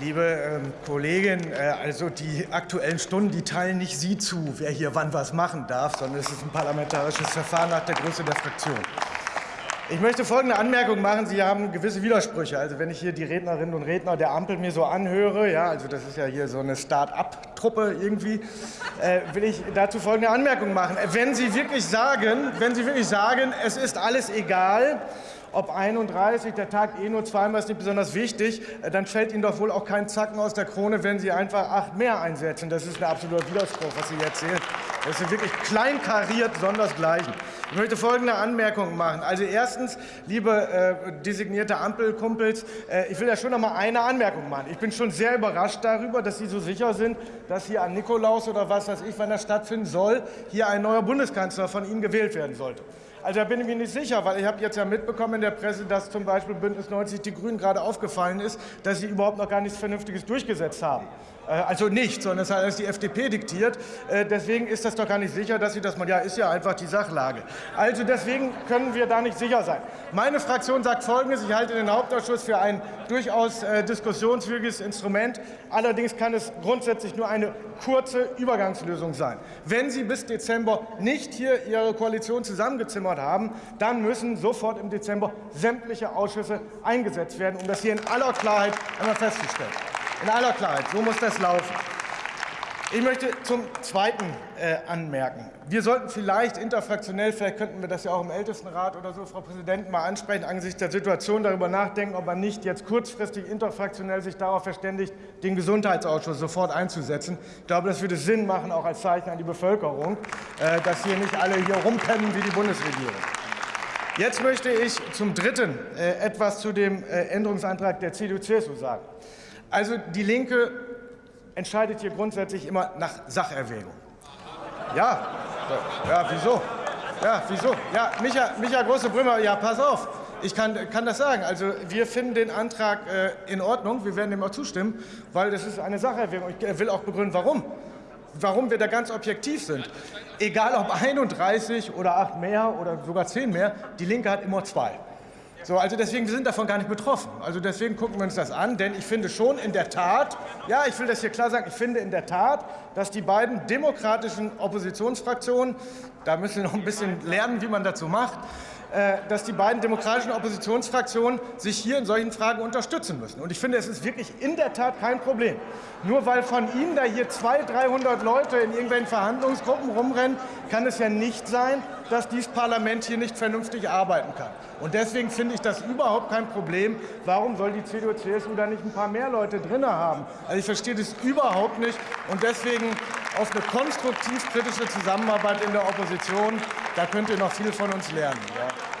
Liebe ähm, Kollegin, äh, also die Aktuellen Stunden, die teilen nicht Sie zu, wer hier wann was machen darf, sondern es ist ein parlamentarisches Verfahren nach der Größe der Fraktion. Ich möchte folgende Anmerkung machen. Sie haben gewisse Widersprüche. Also wenn ich hier die Rednerinnen und Redner der Ampel mir so anhöre, ja, also das ist ja hier so eine Start-up-Truppe irgendwie, äh, will ich dazu folgende Anmerkung machen. Wenn Sie wirklich sagen, wenn Sie wirklich sagen, es ist alles egal, ob 31, der Tag eh nur zweimal ist nicht besonders wichtig, äh, dann fällt Ihnen doch wohl auch kein Zacken aus der Krone, wenn Sie einfach acht mehr einsetzen. Das ist ein absoluter Widerspruch, was Sie jetzt sehen. Das ist wirklich kleinkariert, sondersgleichen. Ich möchte folgende Anmerkungen machen. Also erstens, liebe äh, designierte Ampelkumpels, äh, ich will ja schon noch mal eine Anmerkung machen. Ich bin schon sehr überrascht darüber, dass Sie so sicher sind, dass hier an Nikolaus oder was weiß ich, wann das stattfinden soll, hier ein neuer Bundeskanzler von Ihnen gewählt werden sollte. Also da bin ich mir nicht sicher, weil ich habe jetzt ja mitbekommen in der Presse, dass zum Beispiel Bündnis 90 Die Grünen gerade aufgefallen ist, dass sie überhaupt noch gar nichts Vernünftiges durchgesetzt haben. Äh, also nicht, sondern es hat alles die FDP diktiert. Äh, deswegen ist das doch gar nicht sicher, dass sie das mal, ja, ist ja einfach die Sachlage. Also deswegen können wir da nicht sicher sein. Meine Fraktion sagt Folgendes. Ich halte den Hauptausschuss für ein durchaus äh, diskussionsfähiges Instrument. Allerdings kann es grundsätzlich nur eine kurze Übergangslösung sein. Wenn Sie bis Dezember nicht hier Ihre Koalition zusammengezimmert haben, dann müssen sofort im Dezember sämtliche Ausschüsse eingesetzt werden, um das hier in aller Klarheit einmal festzustellen. In aller Klarheit, so muss das laufen. Ich möchte zum Zweiten äh, anmerken. Wir sollten vielleicht interfraktionell, vielleicht könnten wir das ja auch im Ältestenrat oder so, Frau Präsidentin, mal ansprechen, angesichts der Situation darüber nachdenken, ob man nicht jetzt kurzfristig interfraktionell sich darauf verständigt, den Gesundheitsausschuss sofort einzusetzen. Ich glaube, das würde Sinn machen, auch als Zeichen an die Bevölkerung, äh, dass hier nicht alle hier rumpennen wie die Bundesregierung. Jetzt möchte ich zum Dritten äh, etwas zu dem äh, Änderungsantrag der CDU-CSU sagen. Also die Linke entscheidet hier grundsätzlich immer nach Sacherwägung. Ja, ja, wieso? Ja, wieso? Ja, Micha, Micha Große-Brümmer, ja, pass auf. Ich kann, kann, das sagen. Also wir finden den Antrag äh, in Ordnung. Wir werden dem auch zustimmen, weil das ist eine Sacherwägung. Ich will auch begründen, warum. Warum wir da ganz objektiv sind. Egal ob 31 oder 8 mehr oder sogar 10 mehr, die Linke hat immer zwei. So, also deswegen, wir sind davon gar nicht betroffen. Also deswegen gucken wir uns das an, denn ich finde schon in der Tat, ja, ich will das hier klar sagen, ich finde in der Tat, dass die beiden demokratischen Oppositionsfraktionen, da müssen wir noch ein bisschen lernen, wie man dazu macht, dass die beiden demokratischen Oppositionsfraktionen sich hier in solchen Fragen unterstützen müssen. Und ich finde, es ist wirklich in der Tat kein Problem. Nur weil von Ihnen da hier 200, 300 Leute in irgendwelchen Verhandlungsgruppen rumrennen, kann es ja nicht sein, dass dieses Parlament hier nicht vernünftig arbeiten kann. Und deswegen finde ich das überhaupt kein Problem. Warum soll die CDU-CSU da nicht ein paar mehr Leute drin haben? Also ich verstehe das überhaupt nicht. Und deswegen auf eine konstruktiv-kritische Zusammenarbeit in der Opposition, da könnt ihr noch viel von uns lernen. Ja.